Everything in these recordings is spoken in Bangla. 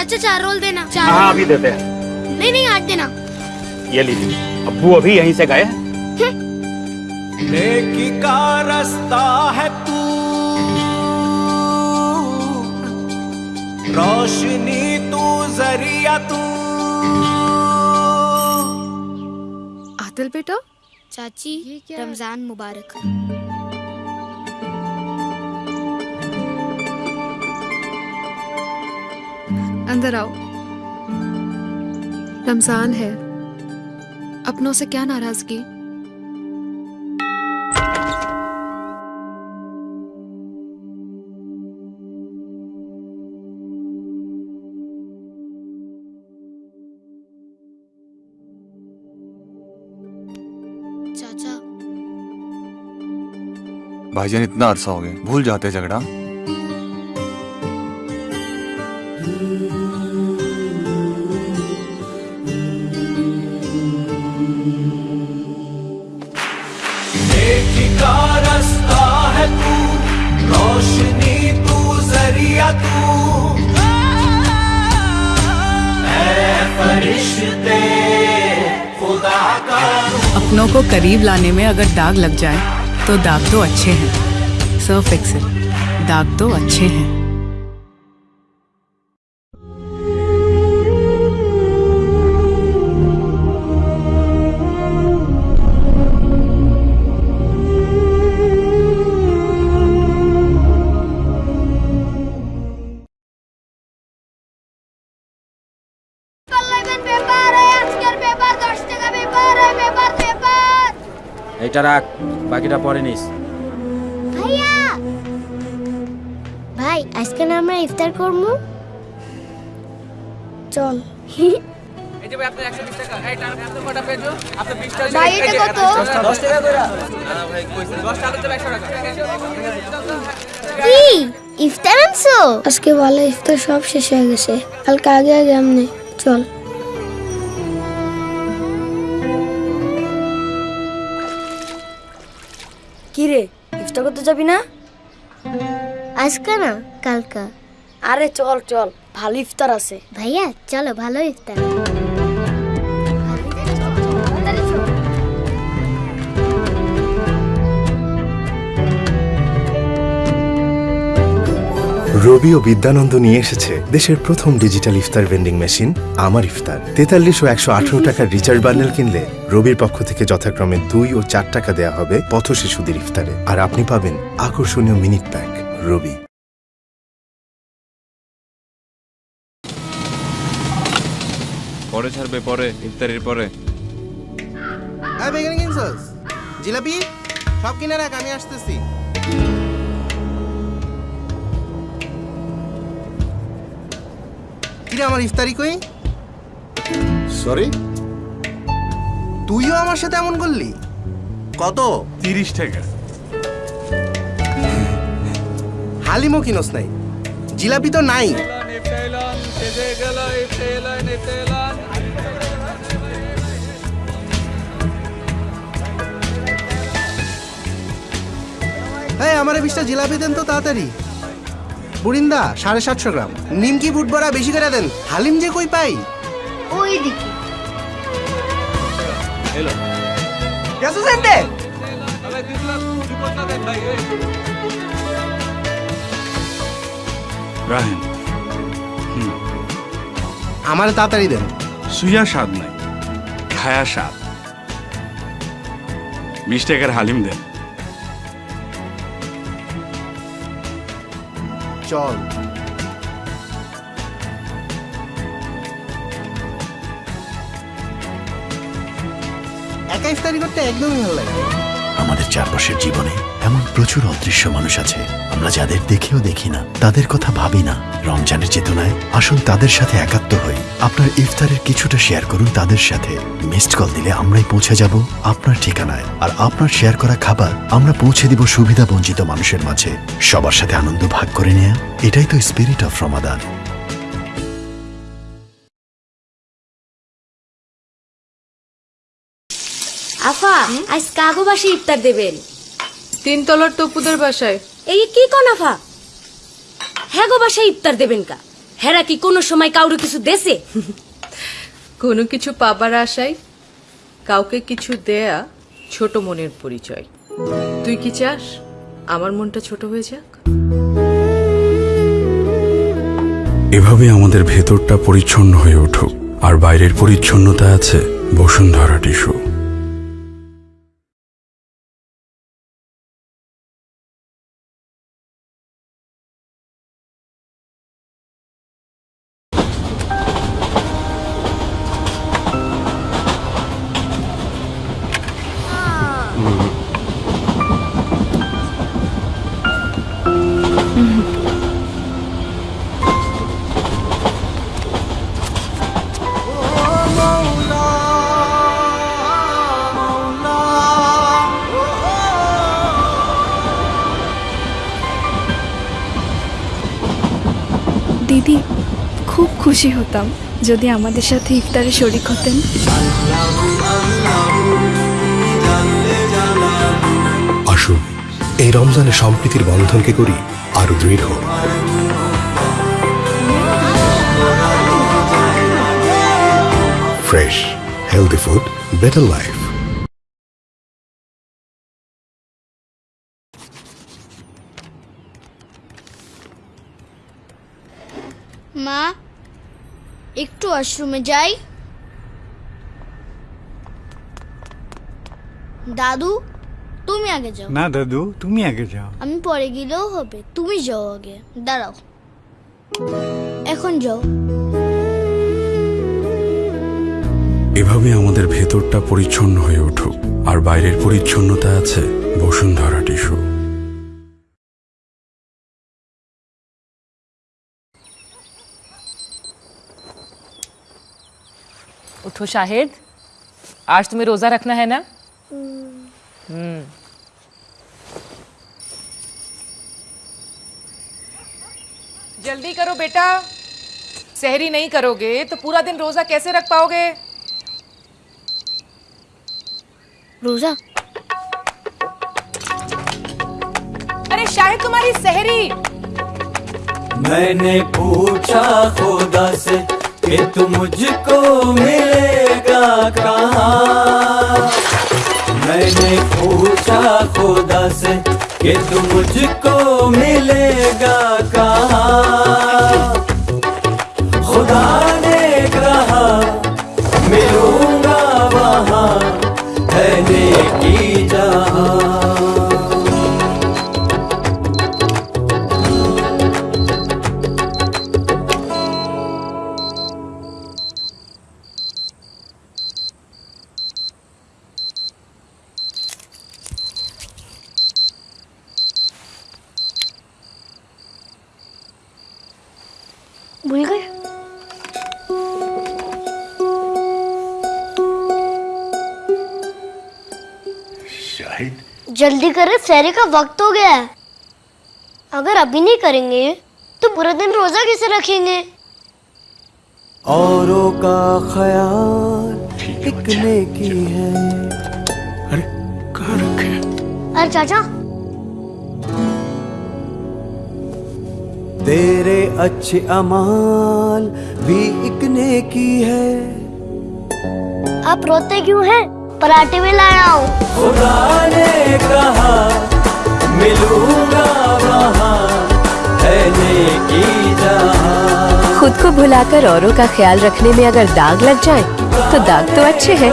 चाचा चार रोल देना। चार हाँ अभी देते हैं। नहीं नहीं आठ देना। ये लीजिए। अब्बू अभी यहीं से गए नेकी का रास्ता है तू। रोशनी तू ज़रिया तू। आदिल बेटा? चाची रमज़ान मुबारक। अंदर आओ। रमज़ान है। अपनों से क्या नाराज़गी? भाईजान इतना अरसा हो गया। भूल जाते झगड़ा। अपनों को करीब लाने में अगर दाग लग जाए तो दाग तो अच्छे हैं। सर्फ एक्सेल दाग तो अच्छे हैं। এইটা রাখ বাকিটা পরে নিস। ভাইয়া! ভাই আজকে না আমরা ইফতার করব? চল। ভাই এটা কত? কি? ইফতার আনছো? আজকে ভালো ইফতার সব শেষ হয়ে গেছে। কালকে আগে আগে আমনে। চল। কি রে ইফতার করতে যাবি না? আজকে না কালকা। আরে চল চল ভালো ইফতার আছে। ভাইয়া চলো ভালো ইফতার। রবি ও বিদ্যানন্দ নিয়ে এসেছে দেশের প্রথম ডিজিটাল ইফতার ভেন্ডিং মেশিন আমার ইফতার। তেতাল্লিশ ও একশো আঠারো টাকার রিচার্জ বান্ডেল কিনলে রবির পক্ষ থেকে যথাক্রমে দুই ও চার টাকা দেওয়া হবে পথ শিশুদের ইফতারে। আর আপনি পাবেন আকর্ষণীয় মিনিট প্যাক রবি। পরে ছাড়বে পরে ইফতারির পরে। জিলাপি? সব কিনে রাখ আমি আসতেছি। কিরে আমার ইফতারি কই? সরি তুইও আমার সাথে এমন করলি? কত? তিরিশ টাকা। হালিমও কিনস নাই। জিলাপি তো নাই। এই আমার বিশটা জিলাপি দেন তো তাড়াতাড়ি। বুড়িন্দা সাড়ে সাতশো গ্রাম। নিমকি বুট বড়া বেশি করে দেন হালিম যে কই পাই? ওই দিকে গেছো সেন্টে রাহেন আমার তাড়াতাড়ি দেন। সুইয়া স্বাদ নাই খায়া স্বাদ। বিশ টাকার হালিম দেন। চল। একা ইফতারি করতে একদমই ভালো লাগে। আমাদের চারপাশের জীবনে এমন প্রচুর অদৃশ্য মানুষ আছে, আমরা যাদের দেখেও দেখি না, তাদের কথা ভাবি না। রমজানের চেতনায় আসুন তাদের সাথে একাত্ম হই। আপনার ইফতারের কিছুটা শেয়ার করুন তাদের সাথে। মিসড কল দিলে আমরাই পৌঁছে যাব আপনার ঠিকানায়। আর আপনার শেয়ার করা খাবার আমরা পৌঁছে দিব সুবিধা বঞ্চিত মানুষের মাঝে। সবার সাথে আনন্দ ভাগ করে নেয়া, এটাই তো স্পিরিট অফ রমাদান আফা আজ কাগো বাসে ইফতার দেবেন। তিনতলার তপুদের বাসায়। এই কি কোন আফা? হ্যাঁ গো বাসায় ইফতার দেবেন কা। হেরা কি কোনো সময় কাউরে কিছু দেছে? কোনো কিছু পাবার আশায় কাউকে কিছু দেয়া ছোট মনের পরিচয়। তুই কি চাস আমার মনটা ছোট হয়ে যাক? এভাবে আমাদের ভেতরটা পরিচ্ছন্ন হয়ে উঠুক। আর বাইরের পরিচ্ছন্নতা আছে বসুন্ধরা টিস্যু। দিদি, খুব খুশি হতাম যদি আমাদের সাথে ইফতারে শরিক হতেন। আসুন, এই রমজানে সম্প্রীতির বন্ধনকে করি আরও দৃঢ়। Fresh healthy food better life মা একটু ওয়াশরুমে যাই। দাদু তুমি আগে যাও। না দাদু তুমি আগে যাও। আমি পরে গেলেও হবে। তুমি যাও আগে। দাঁড়াও। এখন যাও। এভাবে আমাদের ভেতরটা পরিচ্ছন্ন হয়ে উঠুক। আর বাইরের পরিচ্ছন্নতা আছে বসুন্ধরা টিস্যু। उठो शाहिद आज तुम्हें रोजा रखना है ना? हम्म। जल्दी करो बेटा। सहरी नहीं करोगे तो पूरा दिन रोजा कैसे रख पाओगे? रोजा? अरे शाहिद तुम्हारी सहरी। मैंने पूछा खुदा से कि तो मुझको मिलेगा कहाँ? मैंने पूछा खुदा से कि तू मुझको मिलेगा कहाँ? जल्दी करें सहरी का वक्त हो गया है। अगर अभी नहीं करेंगे तो पूरा दिन रोजा कैसे रखेंगे? औरों का ख्याल एक नेकी है। अरे कहाँ रखे अरे चाचा। तेरे अच्छे अमाल भी इकने की है। आप रोते क्यों हैं? पराठे में लाया हूँ। खुदा ने कहा मिलूँगा वहाँ है खुद को भुलाकर औरों का ख्याल रखने में अगर दाग लग जाए तो दाग तो अच्छे हैं।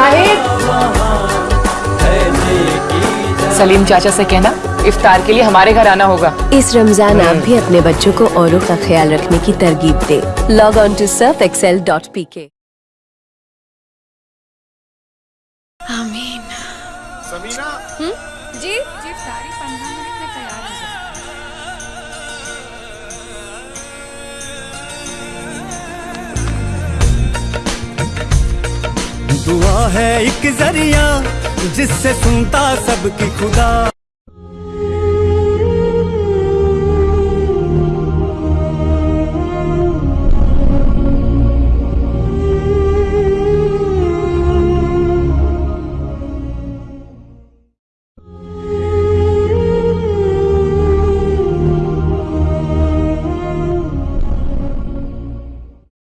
है सलीम चाचा से कहना इफ्तार के लिए हमारे घर आना होगा। इस रमज़ान आप भी अपने बच्चों को औरों का ख्याल रखने की तरगीब दे। Log on to Surf Excel dot P K आमीन। समीना? जी जी सारी पंद्रह मिनट में तैयार हो जाए दुआ है एक ज़रिया जिससे सुनता सबकी खुदा।